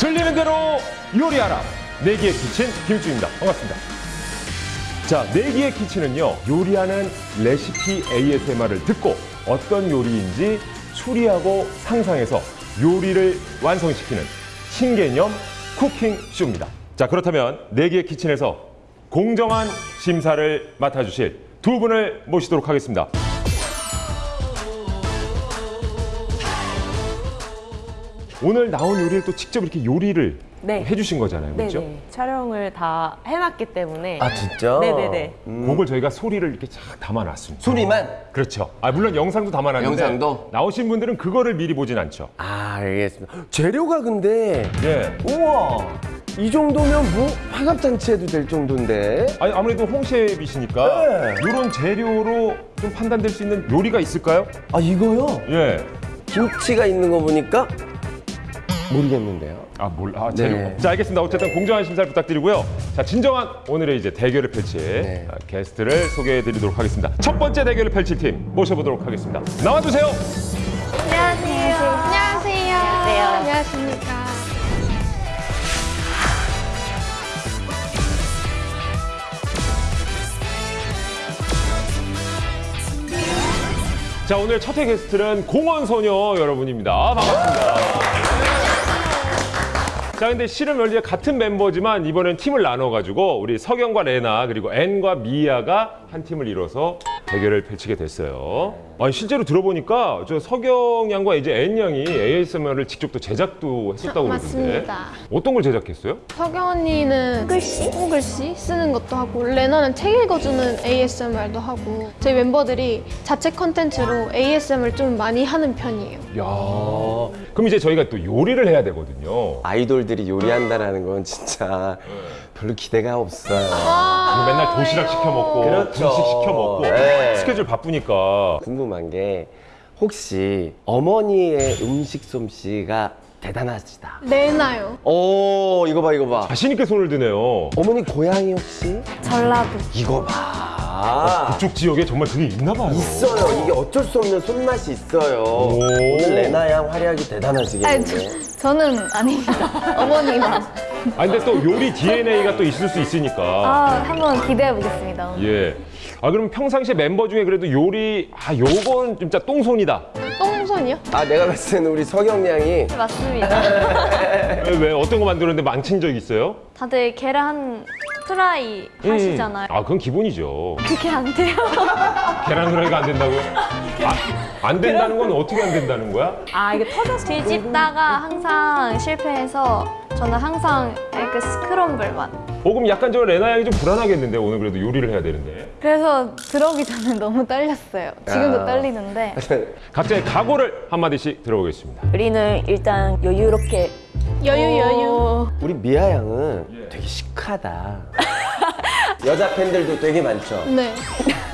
들리는 대로 요리하라 내기의 키친 김주입니다. 반갑습니다. 자, 내기의 키친은요 요리하는 레시피 ASMR을 듣고 어떤 요리인지 추리하고 상상해서 요리를 완성시키는 신개념 쿠킹 쇼입니다. 자, 그렇다면 내기의 키친에서 공정한 심사를 맡아주실 두 분을 모시도록 하겠습니다. 오늘 나온 요리를 또 직접 이렇게 요리를 네. 해주신 거잖아요, 그렇죠? 네네. 촬영을 다 해놨기 때문에. 아 진짜? 네네네. 그걸 저희가 소리를 이렇게 쫙 담아놨습니다. 소리만? 그렇죠. 아 물론 영상도 담아놨는데 영상도? 나오신 분들은 그거를 미리 보진 않죠. 아 알겠습니다. 재료가 근데 예. 우와 이 정도면 뭐 화갑잔치 해도 될 정도인데 아니 아무래도 홍셰프이시니까 네. 이런 재료로 좀 판단될 수 있는 요리가 있을까요? 아 이거요? 예. 김치가 있는 거 보니까 모르겠는데요. 아, 뭘, 아, 재료. 네. 자, 알겠습니다. 어쨌든 공정한 심사를 부탁드리고요. 자, 진정한 오늘의 이제 대결을 펼칠 네. 아, 게스트를 소개해 드리도록 하겠습니다. 첫 번째 대결을 펼칠 팀 모셔보도록 하겠습니다. 나와주세요. 안녕하세요. 안녕하세요. 안녕하세요. 안녕하십니까. 자, 오늘 첫회 게스트는 공원소녀 여러분입니다. 반갑습니다. 자, 근데 실은 원래 같은 멤버지만 이번엔 팀을 나눠가지고 우리 석영과 레나 그리고 앤과 미아가 한 팀을 이뤄서 대결을 펼치게 됐어요. 아니, 실제로 들어보니까 저 석영 양과 이제 앤 양이 ASMR을 직접 또 제작도 했었다고 그러던데. 맞습니다. 어떤 걸 제작했어요? 석영 언니는 글씨? 홍글씨 쓰는 것도 하고 레나는 책 읽어주는 ASMR도 하고 저희 멤버들이 자체 컨텐츠로 ASMR 좀 많이 하는 편이에요. 야 그럼 이제 저희가 또 요리를 해야 되거든요. 아이돌들이 요리한다라는 건 진짜 별로 기대가 없어요. 이거 맨날 도시락 시켜 먹고 그렇죠. 분식 시켜 먹고 네. 스케줄 바쁘니까 궁금 한 게 혹시 어머니의 음식 솜씨가 대단하시다. 레나요. 오 이거 봐 이거 봐. 자신 있게 손을 드네요. 어머니 고향이 혹시? 전라도. 이거 봐. 그쪽 지역에 정말 그게 있나 봐요. 있어요. 이게 어쩔 수 없는 손맛이 있어요. 오. 오늘 레나 양 활약이 아니, 대단하시겠네요. 저, 저는 아닙니다. 어머니만. 아 근데 또 요리 DNA가 또 있을 수 있으니까. 아, 한번 기대해 보겠습니다. 예. 아 그럼 평상시에 멤버 중에 그래도 요리 아 요건 진짜 똥손이다. 똥손이요? 아 내가 봤을 때는 우리 석영 양이 맞습니다. 왜, 왜 어떤 거 만들었는데 망친 적 있어요? 다들 계란 프라이 하시잖아요. 음. 아 그건 기본이죠. 그게 안 돼요. 계란 후라이가 안 된다고요? 아, 안 된다는 건 어떻게 안 된다는 거야? 아, 이게 터져서. 뒤집다가 항상 실패해서 저는 항상 그 스크럼블만. 어 그럼 약간 저 레나 양이 좀 불안하겠는데 오늘 그래도 요리를 해야 되는데. 그래서 들어오기 전에 너무 떨렸어요. 지금도 아. 떨리는데. 각자의 각오를 한마디씩 들어보겠습니다. 우리는 일단 여유롭게. 여유, 여유. 우리 미아 양은 되게 시크하다. 여자 팬들도 되게 많죠. 네.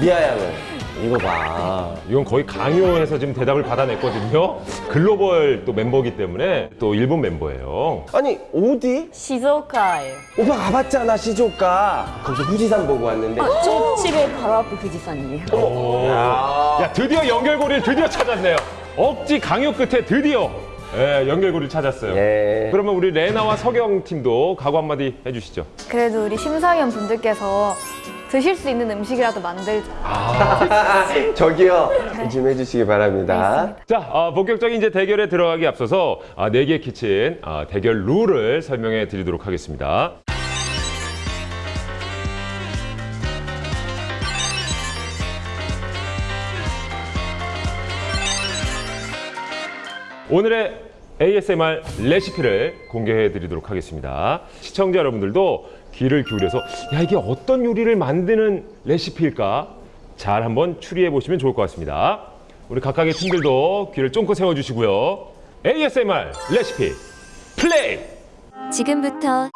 미아 양은 이거 봐. 이건 거의 강요해서 지금 대답을 받아냈거든요. 글로벌 또 멤버기 때문에 또 일본 멤버예요. 아니 어디? 시즈오카예요. 오빠 가봤잖아 시조카. 거기서 후지산 보고 왔는데. 저 집에 바로 앞에 후지산이에요. 오. 야 드디어 연결고리를 드디어 찾았네요. 억지 강요 끝에 드디어 예, 연결고리를 찾았어요. 예. 그러면 우리 레나와 석영 팀도 각오 한마디 해주시죠. 그래도 우리 심사위원 분들께서 드실 수 있는 음식이라도 만들자. 저기요. 좀 해주시기 바랍니다. 자, 아, 본격적인 이제 대결에 들어가기 앞서서 아, 네개 키친 아, 대결 룰을 설명해 드리도록 하겠습니다. 오늘의 ASMR 레시피를 공개해 드리도록 하겠습니다. 시청자 여러분들도 귀를 기울여서 야 이게 어떤 요리를 만드는 레시피일까 잘 한번 추리해 보시면 좋을 것 같습니다. 우리 각각의 팀들도 귀를 쫑긋 세워 주시고요. ASMR 레시피 플레이! 지금부터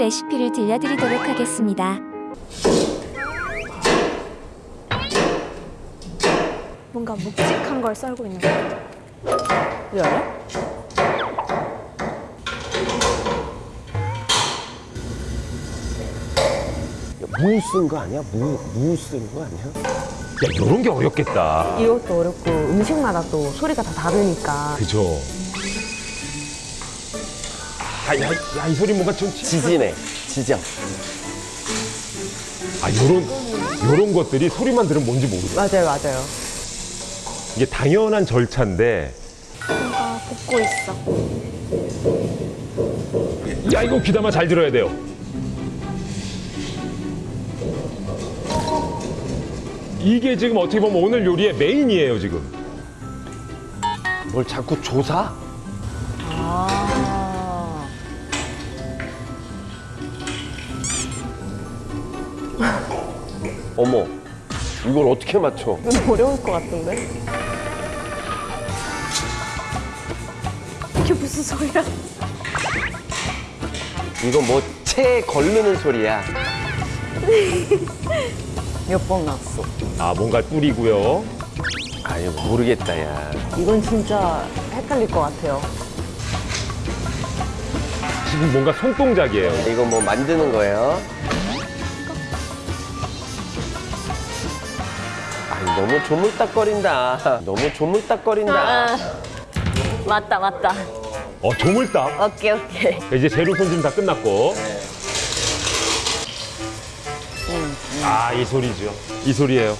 레시피를 들려드리도록 하겠습니다. 뭔가 묵직한 걸 썰고 있는 거 같아요. 왜 무 쓴 거 아니야? 무, 무 쓴 거 아니야? 야, 이런 게 어렵겠다. 이것도 어렵고 음식마다 또 소리가 다 다르니까. 그죠? 야, 야, 야, 이 소리 뭔가 좀 치- 지지네. 지져. 아, 요런 요런 것들이 소리만 들으면 뭔지 모르고 맞아요, 맞아요. 이게 당연한 절차인데 뭔가 볶고 있어. 야, 이거 귀담아 잘 들어야 돼요. 이게 지금 어떻게 보면 오늘 요리의 메인이에요, 지금. 뭘 자꾸 조사? 아. 어머. 이걸 어떻게 맞춰? 좀 어려울 것 같은데? 이게 무슨 소리야? 이거 뭐채 걸르는 소리야. 몇 번 났어. 아, 뭔가 뿌리고요. 아유 모르겠다 야. 이건 진짜 헷갈릴 것 같아요. 지금 뭔가 손동작이에요. 이거 뭐 만드는 거예요? 아니 너무 조물딱거린다. 너무 조물딱거린다. 맞다, 맞다. 어, 조물딱. 오케이, 오케이. 이제 재료 손질 다 끝났고. 아, 이 소리죠. 이 소리예요.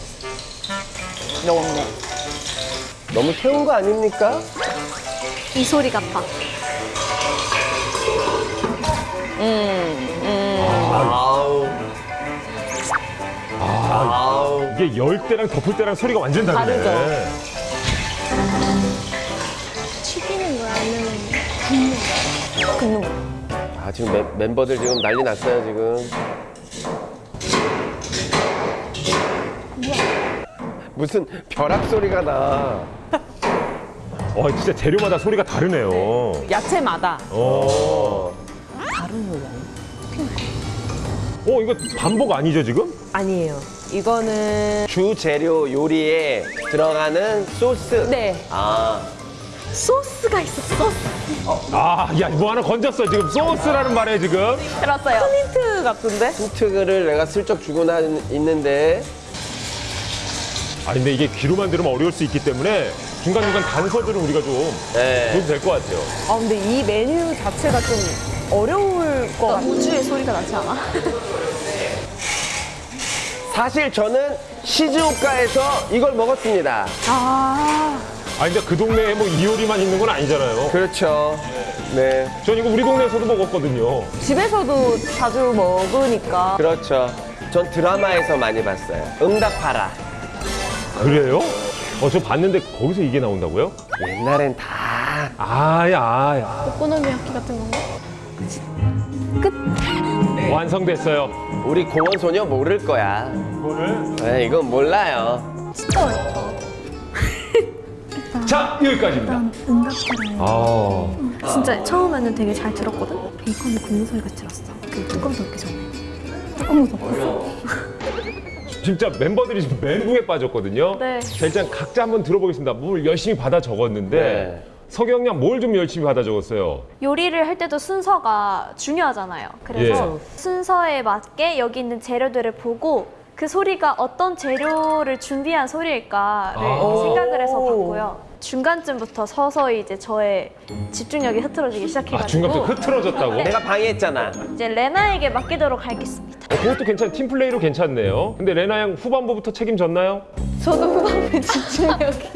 너무네. 너무 태운 거 아닙니까? 이 소리 같아. 아우. 아우. 이게 열 때랑 덮을 때랑 소리가 완전 다르네. 다르죠. 튀기는 거야 아니면 굽는 거. 아 지금 멤, 멤버들 지금 난리 났어요 지금. 무슨 벼락 소리가 나. 어, 진짜 재료마다 소리가 다르네요. 야채마다 어. 다른 소리 아니에요? 어, 이거 반복 아니죠, 지금? 아니에요. 이거는 주 재료 요리에 들어가는 소스. 네. 아 소스가 있어, 소스. 아, 야, 뭐 하나 건졌어, 지금. 소스라는 말에 지금. 들었어요. 힌트 같은데? 힌트를 내가 슬쩍 주고 나 있는데 아, 근데 이게 귀로만 들으면 어려울 수 있기 때문에 중간중간 단서들은 우리가 좀 네. 줘도 될 것 같아요. 아 근데 이 메뉴 자체가 좀 어려울 것 같아요. 우주의 소리가 나지 않아? 사실 저는 시즈오카에서 이걸 먹었습니다. 아, 아, 근데 그 동네에 뭐 이효리만 있는 건 아니잖아요. 그렇죠. 네. 전 이거 우리 동네에서도 먹었거든요. 집에서도 자주 먹으니까 그렇죠. 전 드라마에서 많이 봤어요. 응답하라. 그래요? 어, 저 봤는데 거기서 이게 나온다고요? 옛날엔 다 아, 야, 야. 오코노미야키 같은 건가? 완성됐어요. 우리 공원 소녀 모를 거야. 이거를. 네, 이건 몰라요. 자, 여기까지입니다. 아, 진짜 처음에는 되게 잘 들었거든? 베이컨이 굽는 소리가 들었어. 그 뚜껑 덮기 전에. 뚜껑 덮었어. 진짜 멤버들이 지금 멘붕에 빠졌거든요. 네. 자, 일단 각자 한번 들어보겠습니다. 뭘 열심히 받아 적었는데 네. 서경 양뭘좀 열심히 받아 적었어요? 요리를 할 때도 순서가 중요하잖아요. 그래서 순서에 맞게 여기 있는 재료들을 보고 그 소리가 어떤 재료를 준비한 소리일까를 아. 생각을 해서 봤고요. 중간쯤부터 서서히 이제 저의 집중력이 흐트러지기 아, 시작해가지고 중간부터 흐트러졌다고? 내가 방해했잖아. 이제 레나에게 맡기도록 하겠습니다. 어, 그것도 괜찮, 팀플레이로 괜찮네요. 근데 레나 양 후반부부터 책임졌나요? 저도 후반부에 집중력이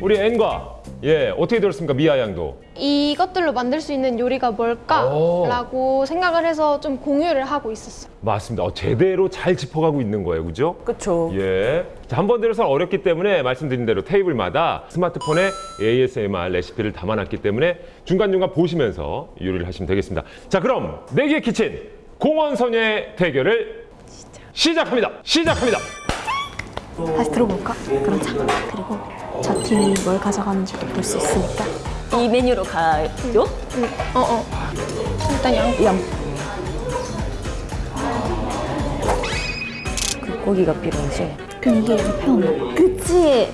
우리 앤과 예 어떻게 들었습니까 미아 양도 이것들로 만들 수 있는 요리가 뭘까라고 생각을 해서 좀 공유를 하고 있었어요. 맞습니다. 어, 제대로 잘 짚어가고 있는 거예요, 그죠? 그쵸. 예. 자, 한번 들어서 어렵기 때문에 말씀드린 대로 테이블마다 스마트폰에 ASMR 레시피를 담아놨기 때문에 중간중간 보시면서 요리를 하시면 되겠습니다. 자, 그럼 내기의 키친 공원소녀의 대결을 시작 합니다. 시작합니다. 다시 들어볼까? 그러자. 그리고 저 팀이 뭘 가져가는지도 볼 수 있으니까. 이 메뉴로 가요? 어, 어. 일단 양. 양. 그 고기가 필요하지. 그럼 이게 양편. 그치?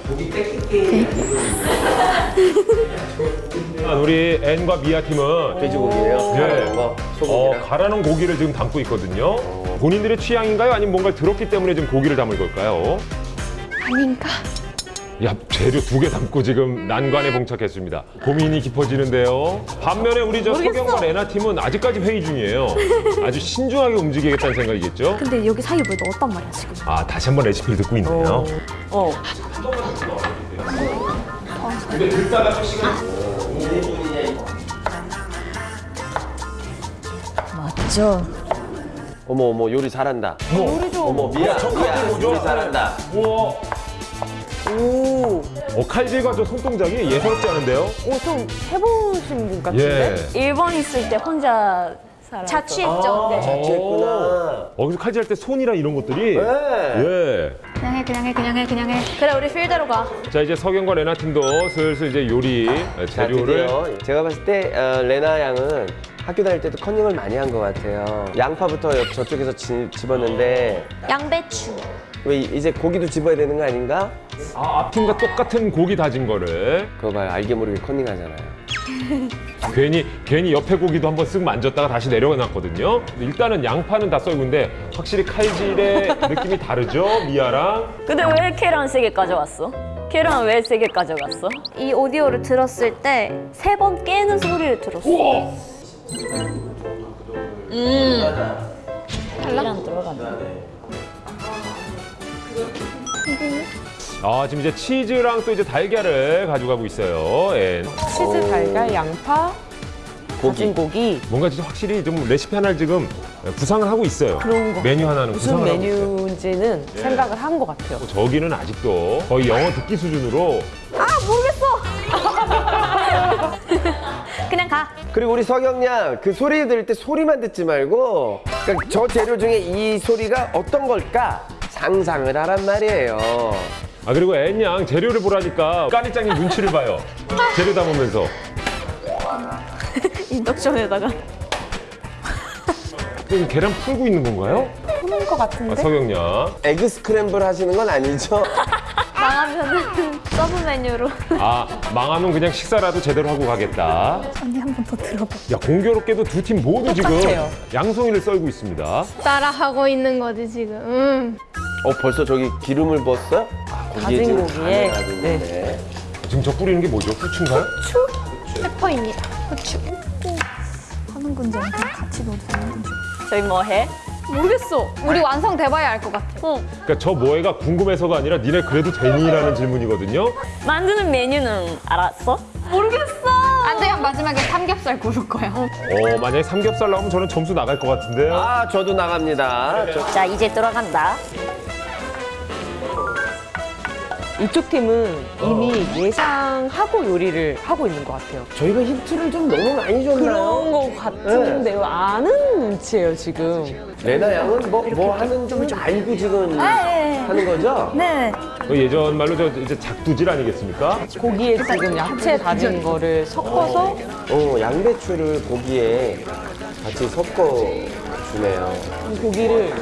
아, 우리 앤과 미아 팀은 돼지고기예요. 예. 갈아놓은 거, 어, 소고기랑. 갈아놓은 고기를 지금 담고 있거든요. 본인들의 취향인가요? 아니면 뭔가를 들었기 때문에 지금 고기를 담을 걸까요? 아닌가? 야 재료 두 개 담고 지금 난관에 봉착했습니다. 고민이 깊어지는데요. 반면에 우리 저 서경과 레나 팀은 아직까지 회의 중이에요. 아주 신중하게 움직이겠다는 생각이겠죠? 근데 여기 사이에 뭘 넣었단 말이야 지금. 아 다시 한번 레시피를 듣고 있네요. 어. 맞죠? 어머 어머 요리 잘한다. 뭐? 어머 미야 미야 요리 잘한다. 우와. 오. 어, 칼질과 저 손동작이 예사롭지 않은데요? 오, 좀 해보신 분 같은데? 예. 일본 있을 때 혼자 살았어. 자취했죠. 네. 자취했구나. 어, 그래서 칼질할 때 손이랑 이런 것들이 네. 예. 그냥 해 그냥 해 그냥 해 그냥 해. 그래 우리 필대로 가. 자 이제 서경과 레나 팀도 슬슬 이제 요리 자, 재료를 드디어 제가 봤을 때 어, 레나 양은 학교 다닐 때도 커닝을 많이 한 것 같아요. 양파부터 옆- 저쪽에서 지- 집었는데 양배추. 왜 이- 이제 고기도 집어야 되는 거 아닌가? 아, 앞팀과 똑같은 고기 다진 거를 그거 봐요. 알게 모르게 커닝하잖아요. 괜히 괜히 옆에 고기도 한번 쓱 만졌다가 다시 내려놨거든요. 근데 일단은 양파는 다 썰고인데 확실히 칼질의 느낌이 다르죠 미아랑. 근데 왜 계란 세개 가져왔어? 계란 왜 세개 가져갔어? 이 오디오를 들었을 때 세 번 깨는 소리를 들었어. 우와. 계란 들어간다. 아 지금 이제 치즈랑 또 이제 달걀을 가져가고 있어요. 예. 치즈, 달걀, 양파, 다진 고기. 뭔가 진짜 확실히 좀 레시피 하나를 지금 구상을 하고 있어요. 그런 거. 메뉴 하나는 무슨 구상을 하고 있어요. 메뉴인지는 생각을 한 것 같아요. 저기는 아직도 거의 영어 듣기 수준으로 그냥 가. 그리고 우리 석영 양 그 소리 들을 때 소리만 듣지 말고 그러니까 저 재료 중에 이 소리가 어떤 걸까 상상을 하란 말이에요. 아 그리고 앤양 재료를 보라니까 까니짱님 눈치를 봐요. 재료 담으면서 인덕션에다가. 지금 계란 풀고 있는 건가요? 푸는 것 같은데. 아, 서경 양. egg scramble 하시는 건 아니죠? 망하면은 서브 메뉴로. 아 망하면 그냥 식사라도 제대로 하고 가겠다. 언니 한 번 더 들어봐. 야 공교롭게도 두 팀 모두 지금 똑같아요. 양송이를 썰고 있습니다. 따라하고 있는 거지 지금. 음. 어 벌써 저기 기름을 부었어요? 아, 고기에 다진 고기에. 있네. 지금 저 뿌리는 게 뭐죠? 후추인가요? pepper입니다. 후추. 하는 건지 그냥 같이 넣어도 되는 건지. 저희 뭐 해? 모르겠어. 우리 완성돼봐야 알 것 같아. 그러니까 저 뭐해가 궁금해서가 아니라 니네 그래도 되니?라는 질문이거든요. 만드는 메뉴는 알았어? 모르겠어. 안 되면 마지막에 삼겹살 구울 거야. 어 만약에 삼겹살 나오면 저는 점수 나갈 것 같은데요. 아 저도 나갑니다. 저- 자, 이제 들어간다. 이쪽 팀은 이미 예상하고 요리를 하고 있는 것 같아요. 저희가 힌트를 좀 너무 많이 줬나요? 그런 것 같은데요. 아는 눈치예요, 지금. 레나 양은 뭐, 뭐 하는지 알고 지금 하는 거죠? 네. 그 예전 말로 저 이제 작두질 아니겠습니까? 고기에 지금 야채 다진 거를 섞어서 어, 양배추를 고기에 같이 섞어 주네요. 고기를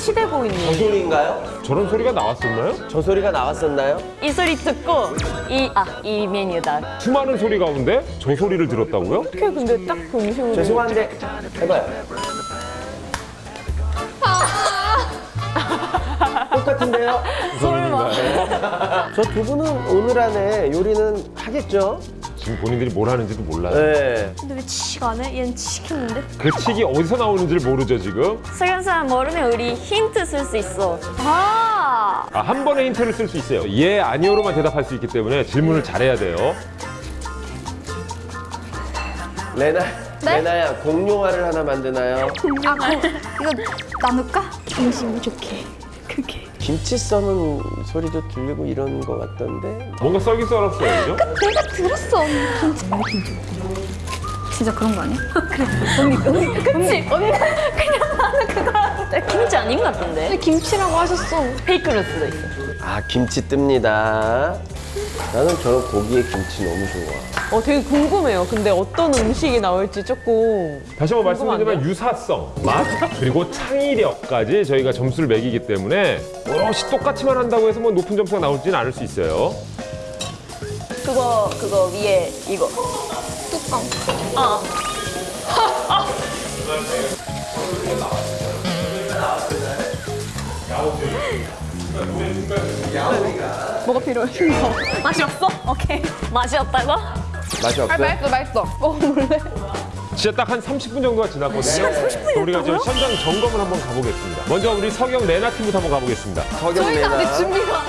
치대고 저 있는 소리인가요? 저런 소리가 나왔었나요? 저 소리가 나왔었나요? 이 소리 듣고 이, 아, 이 메뉴다. 수많은 소리 가운데 저 소리를 들었다고요? 어떻게 근데 딱 그 음식으로 죄송한데 해봐요. 똑같은데요? 설마. 저두 분은 오늘 안에 요리는 하겠죠? 지금 본인들이 뭘 하는지도 몰라요. 네. 근데 왜 치가 안 해? 얘는 치겠는데? 그 칙이 어디서 나오는지를 모르죠 지금. 사람 모르면 우리 힌트 쓸 수 있어. 아. 아, 한 번에 힌트를 쓸 수 있어요. 예, 아니오로만 대답할 수 있기 때문에 질문을 잘해야 돼요. 레나, 레나야 공룡알을 하나 만드나요? 아, 그, 이거 나눌까? 음식 부족해. 그게. 김치 써는 소리도 들리고 이런 거 같던데. 뭔가 썰긴 썰었어요, 그죠? 내가 들었어. 김치. 왜 김치 진짜 그런 거 아니야? 그래. 언니, 언니, 그치? 언니가 그냥 나는 그거 하는데. 김치 아닌 것 같은데? 근데 김치라고 하셨어. 페이크일 수도 있어. 아 김치 뜹니다. 나는 저런 고기에 김치 너무 좋아. 어, 되게 궁금해요. 근데 어떤 음식이 나올지 조금 다시 한번 말씀드리지만 궁금한데요? 유사성, 맛, 그리고 창의력까지 저희가 점수를 매기기 때문에 오롯이 똑같이만 한다고 해서 뭐 높은 점수가 나올지는 않을 수 있어요. 그거, 그거 위에 이거. 뚜껑. 어. 뭐가 필요해? 맛이 없어? 오케이. 맛이 없다고? 맛이 없어요? 맛있어, 맛있어. 먹어볼래? 진짜 딱 한 30분 정도가 지났거든요. 우리가 저 현장 점검을 한번 가보겠습니다. 먼저 우리 서경 레나 팀부터 한번 가보겠습니다. 석영 저희가 내나 아직 준비가